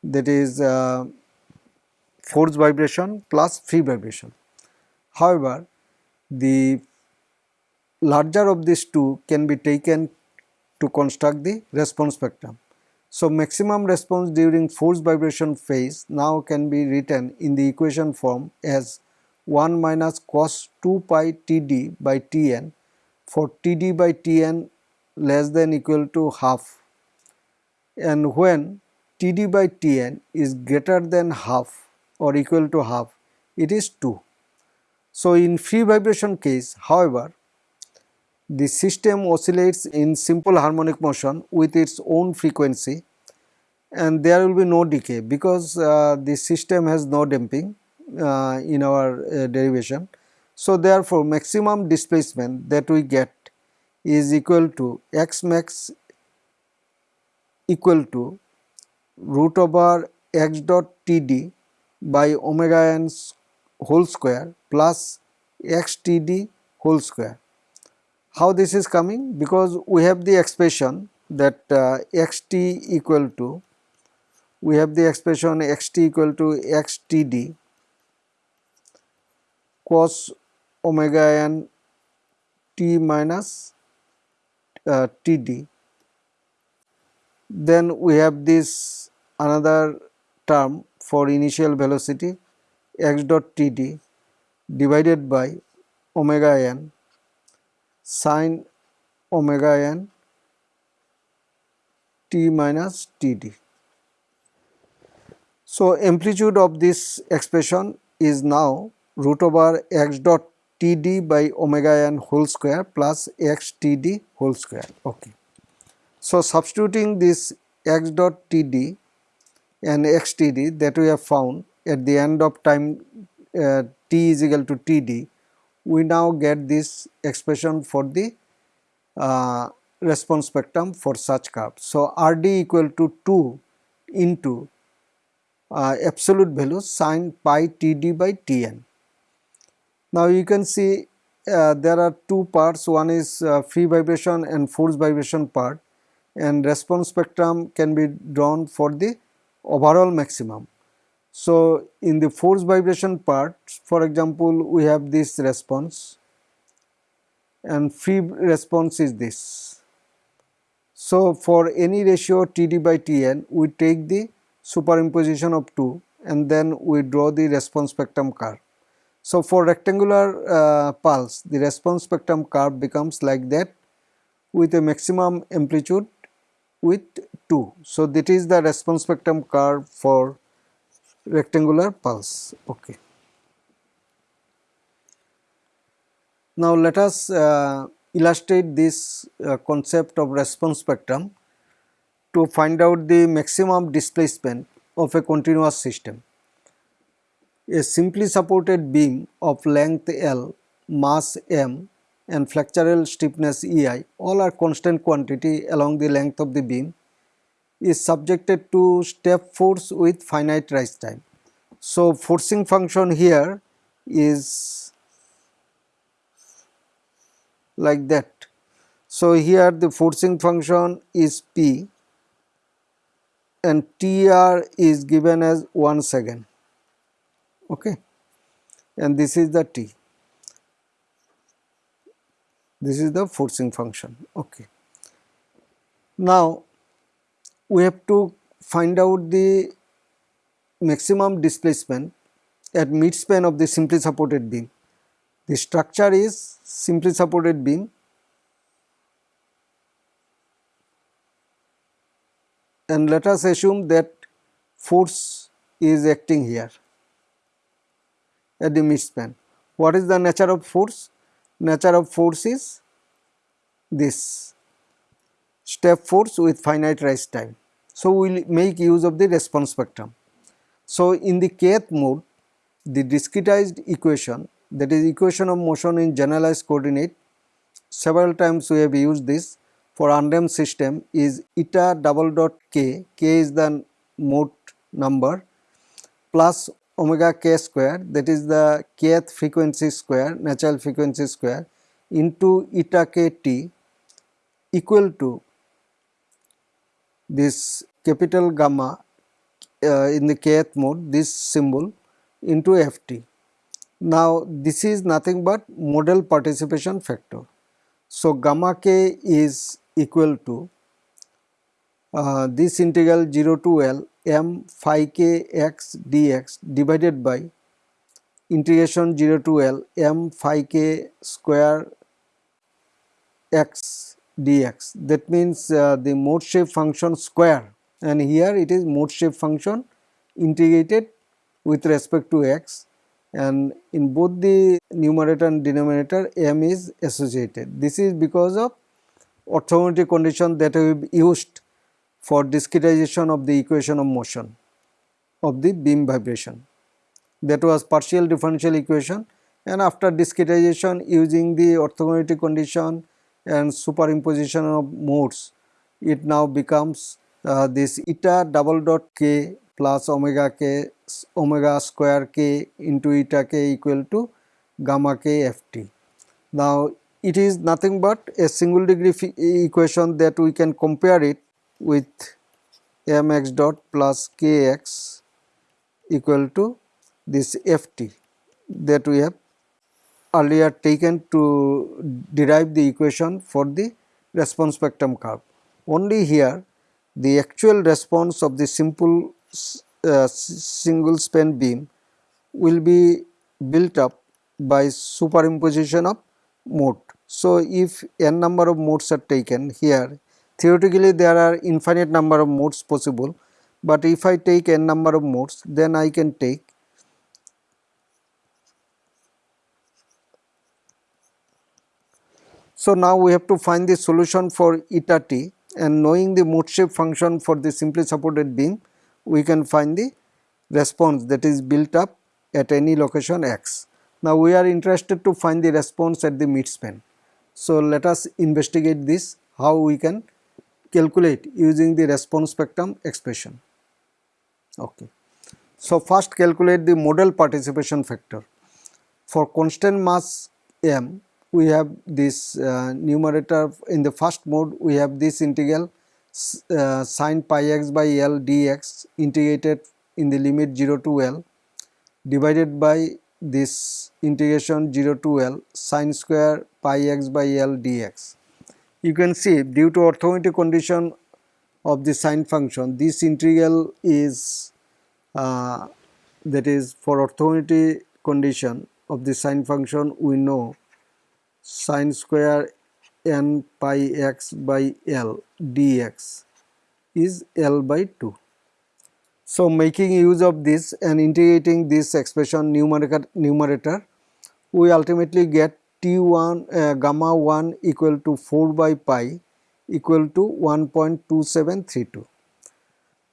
that is uh, force vibration plus free vibration. However, the larger of these two can be taken to construct the response spectrum. So, maximum response during force vibration phase now can be written in the equation form as 1 minus cos 2 pi Td by Tn for Td by Tn less than equal to half and when Td by Tn is greater than half or equal to half it is 2. So, in free vibration case however the system oscillates in simple harmonic motion with its own frequency and there will be no decay because uh, the system has no damping uh, in our uh, derivation so, therefore, maximum displacement that we get is equal to x max equal to root over x dot t d by omega n whole square plus x t d whole square. How this is coming? Because we have the expression that uh, x t equal to we have the expression x t equal to x t d cos omega n t minus uh, td. Then we have this another term for initial velocity x dot td divided by omega n sine omega n t minus td. So, amplitude of this expression is now root over x dot Td by omega n whole square plus x Td whole square. Okay. So, substituting this x dot Td and x Td that we have found at the end of time uh, t is equal to Td, we now get this expression for the uh, response spectrum for such curve. So, Rd equal to 2 into uh, absolute value sine pi Td by Tn. Now you can see uh, there are two parts one is uh, free vibration and force vibration part and response spectrum can be drawn for the overall maximum. So, in the force vibration part for example, we have this response and free response is this. So, for any ratio Td by Tn we take the superimposition of 2 and then we draw the response spectrum curve. So, for rectangular uh, pulse the response spectrum curve becomes like that with a maximum amplitude with 2. So, that is the response spectrum curve for rectangular pulse. Okay. Now, let us uh, illustrate this uh, concept of response spectrum to find out the maximum displacement of a continuous system. A simply supported beam of length L, mass m and flexural stiffness EI all are constant quantity along the length of the beam is subjected to step force with finite rise time. So, forcing function here is like that. So, here the forcing function is P and TR is given as 1 second okay. And this is the T. This is the forcing function. Okay. Now we have to find out the maximum displacement at midspan of the simply supported beam. The structure is simply supported beam and let us assume that force is acting here at the midspan. What is the nature of force? Nature of force is this step force with finite rise time. So, we will make use of the response spectrum. So, in the kth mode the discretized equation that is equation of motion in generalized coordinate several times we have used this for undamped system is eta double dot k, k is the mode number plus omega k square that is the kth frequency square natural frequency square into eta k t equal to this capital gamma uh, in the kth mode this symbol into ft. Now this is nothing but modal participation factor. So gamma k is equal to uh, this integral 0 to L m phi k x dx divided by integration 0 to L m phi k square x dx. That means uh, the mode shape function square. And here it is mode shape function integrated with respect to x. And in both the numerator and denominator m is associated. This is because of orthogonality condition that we used for discretization of the equation of motion of the beam vibration. That was partial differential equation and after discretization using the orthogonality condition and superimposition of modes, it now becomes uh, this eta double dot k plus omega k omega square k into eta k equal to gamma k ft. Now it is nothing but a single degree equation that we can compare it with mx dot plus kx equal to this ft that we have earlier taken to derive the equation for the response spectrum curve. Only here the actual response of the simple uh, single span beam will be built up by superimposition of mode. So, if n number of modes are taken here theoretically there are infinite number of modes possible, but if I take n number of modes then I can take So, now we have to find the solution for eta t and knowing the mode shape function for the simply supported beam we can find the response that is built up at any location x. Now, we are interested to find the response at the midspan. So, let us investigate this how we can calculate using the response spectrum expression. Okay. So, first calculate the modal participation factor. For constant mass m we have this uh, numerator in the first mode we have this integral uh, sine pi x by L dx integrated in the limit 0 to L divided by this integration 0 to L sine square pi x by L dx. You can see due to orthogonality condition of the sine function this integral is uh, that is for orthogonality condition of the sine function we know sine square n pi x by L dx is L by 2. So, making use of this and integrating this expression numerator, numerator we ultimately get T1 uh, gamma 1 equal to 4 by pi equal to 1.2732.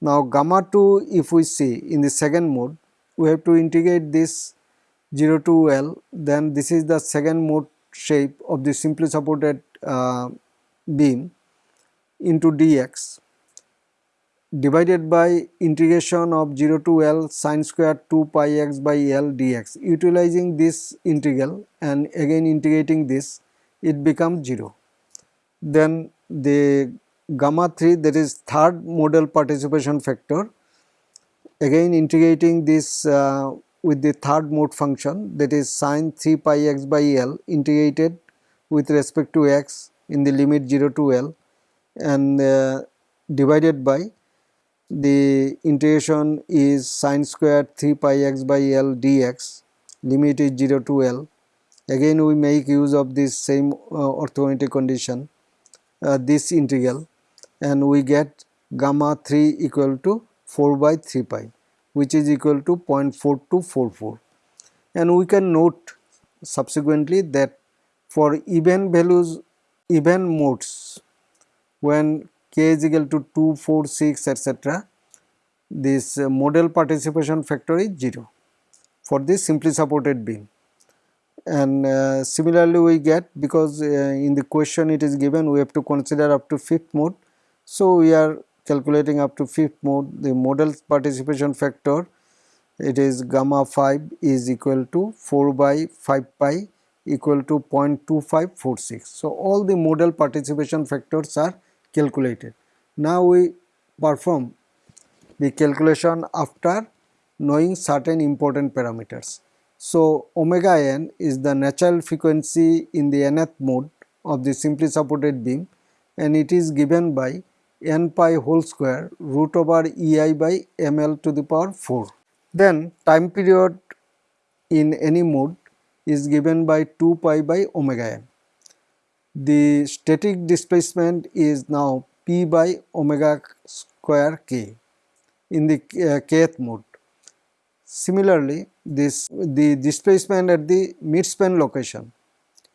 Now gamma 2 if we see in the second mode we have to integrate this 0 to L then this is the second mode shape of the simply supported uh, beam into dx divided by integration of 0 to L sine square 2 pi x by L dx. Utilizing this integral and again integrating this it becomes 0. Then the gamma 3 that is third modal participation factor again integrating this uh, with the third mode function that is sine 3 pi x by L integrated with respect to x in the limit 0 to L and uh, divided by the integration is sine square 3 pi x by L dx limit is 0 to L. Again we make use of this same uh, orthogonality condition uh, this integral and we get gamma 3 equal to 4 by 3 pi which is equal to 0.4244 and we can note subsequently that for even values even modes when k is equal to 2, 4, 6 etc. this uh, modal participation factor is 0 for this simply supported beam and uh, similarly we get because uh, in the question it is given we have to consider up to fifth mode. So, we are calculating up to fifth mode the modal participation factor it is gamma 5 is equal to 4 by 5 pi equal to 0.2546. So, all the modal participation factors are calculated. Now, we perform the calculation after knowing certain important parameters. So, omega n is the natural frequency in the nth mode of the simply supported beam and it is given by n pi whole square root over ei by ml to the power 4. Then time period in any mode is given by 2 pi by omega n. The static displacement is now p by omega square k in the uh, kth mode. Similarly, this the displacement at the midspan location,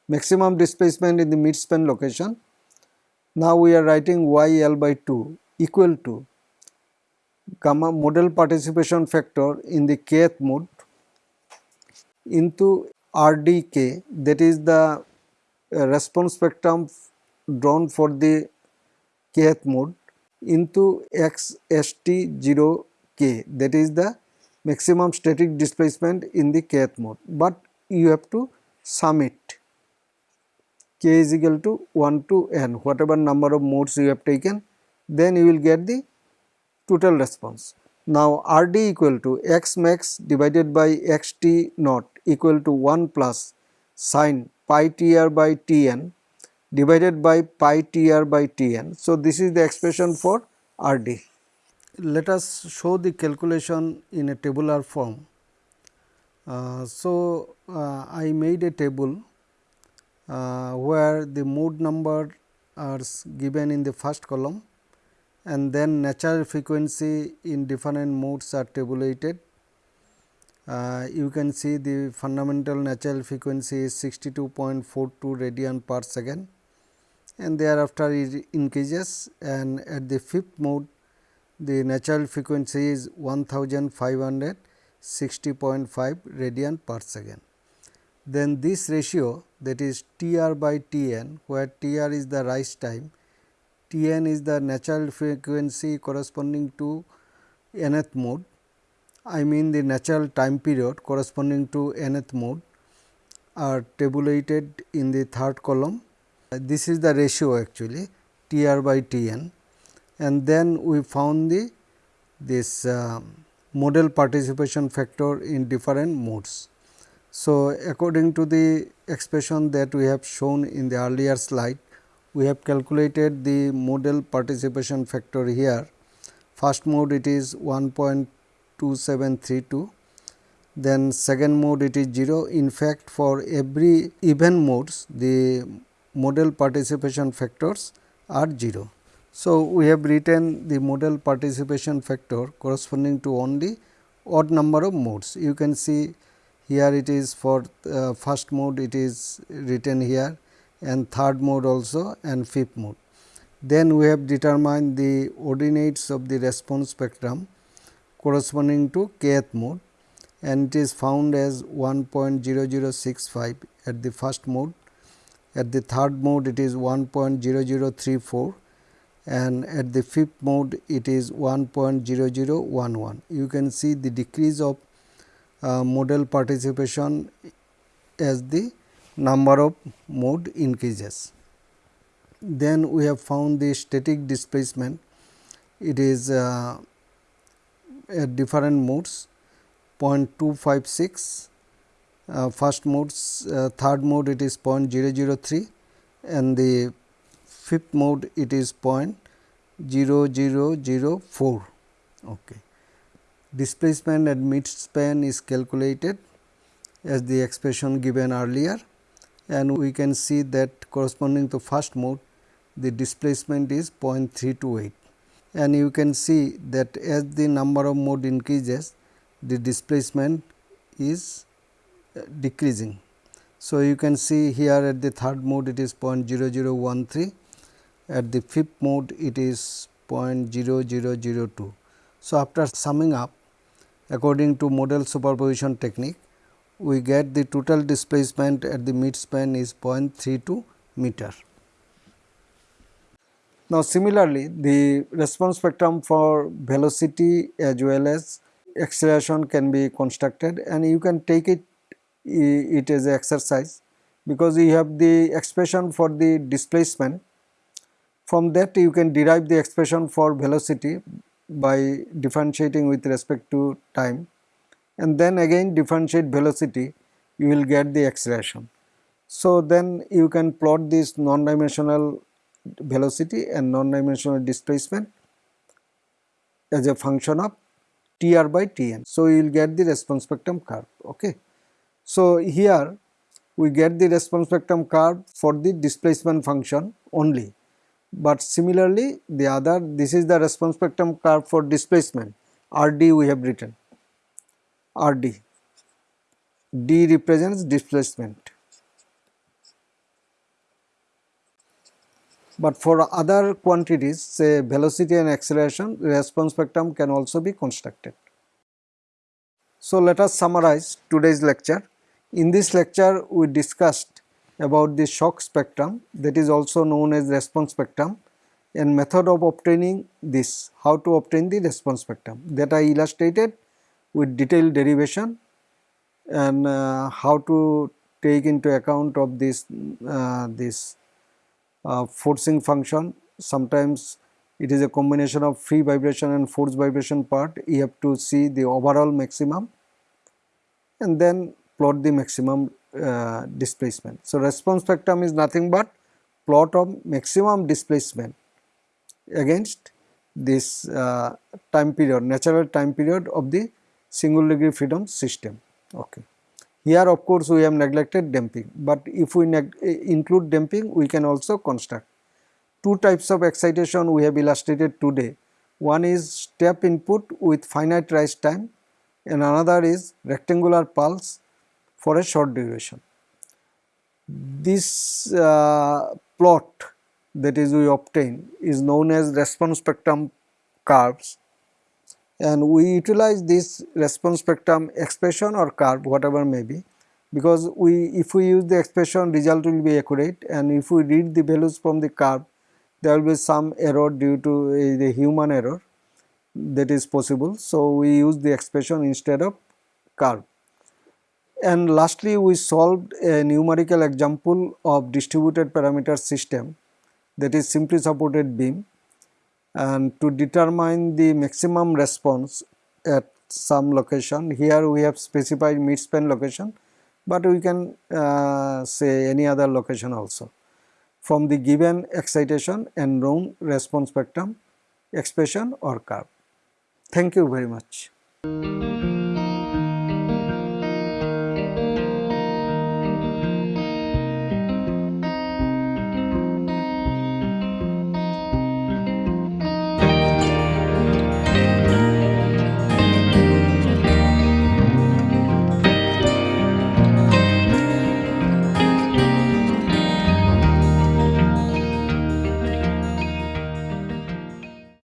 maximum displacement in the midspan location. Now we are writing y L by 2 equal to gamma modal participation factor in the kth mode into RDK that is the response spectrum drawn for the kth mode into XST0K that is the maximum static displacement in the kth mode, but you have to sum it. K is equal to 1 to n. Whatever number of modes you have taken then you will get the total response. Now RD equal to x max divided by xt naught equal to 1 plus sine pi tr by tn divided by pi tr by tn. So, this is the expression for RD. Let us show the calculation in a tabular form. Uh, so, uh, I made a table uh, where the mode number are given in the first column and then natural frequency in different modes are tabulated. Uh, you can see the fundamental natural frequency is 62.42 radian per second and thereafter it increases. And at the fifth mode the natural frequency is 1560.5 radian per second. Then this ratio that is T r by T n where T r is the rise time T n is the natural frequency corresponding to nth mode I mean the natural time period corresponding to nth mode are tabulated in the third column. Uh, this is the ratio actually T r by T n and then we found the this uh, modal participation factor in different modes. So, according to the expression that we have shown in the earlier slide, we have calculated the modal participation factor here. First mode it is 1.2732, then second mode it is 0. In fact, for every even modes the modal participation factors are 0. So, we have written the modal participation factor corresponding to only odd number of modes. You can see here it is for uh, first mode it is written here and third mode also and fifth mode. Then we have determined the ordinates of the response spectrum corresponding to kth mode and it is found as 1.0065 at the first mode. At the third mode it is 1.0034 and at the fifth mode it is 1.0011. You can see the decrease of uh, modal participation as the number of mode increases. Then we have found the static displacement it is uh, at different modes 0.256 uh, first modes uh, third mode it is 0.003 and the fifth mode it is 0.0004. Okay. Displacement at mid span is calculated as the expression given earlier and we can see that corresponding to first mode the displacement is 0.328 and you can see that as the number of mode increases the displacement is uh, decreasing. So, you can see here at the third mode it is 0.0013 at the fifth mode it is 0.0002. So, after summing up according to modal superposition technique we get the total displacement at the mid span is 0.32 meter. Now, similarly, the response spectrum for velocity as well as acceleration can be constructed and you can take it it as exercise because you have the expression for the displacement from that you can derive the expression for velocity by differentiating with respect to time and then again differentiate velocity you will get the acceleration. So, then you can plot this non-dimensional velocity and non-dimensional displacement as a function of Tr by Tn. So, you will get the response spectrum curve. Okay. So, here we get the response spectrum curve for the displacement function only but similarly the other this is the response spectrum curve for displacement Rd we have written Rd D represents displacement but for other quantities say velocity and acceleration response spectrum can also be constructed. So, let us summarize today's lecture. In this lecture we discussed about the shock spectrum that is also known as response spectrum and method of obtaining this, how to obtain the response spectrum that I illustrated with detailed derivation and uh, how to take into account of this, uh, this uh, forcing function. Sometimes it is a combination of free vibration and forced vibration part, you have to see the overall maximum and then plot the maximum uh, displacement. So, response spectrum is nothing but plot of maximum displacement against this uh, time period natural time period of the single degree freedom system. Okay. Here of course, we have neglected damping, but if we include damping we can also construct. Two types of excitation we have illustrated today. One is step input with finite rise time and another is rectangular pulse for a short duration. This uh, plot that is we obtain is known as response spectrum curves and we utilize this response spectrum expression or curve whatever may be because we if we use the expression result will be accurate and if we read the values from the curve there will be some error due to uh, the human error that is possible. So, we use the expression instead of curve. And lastly, we solved a numerical example of distributed parameter system that is simply supported beam and to determine the maximum response at some location. Here we have specified midspan location, but we can uh, say any other location also from the given excitation and known response spectrum expression or curve. Thank you very much.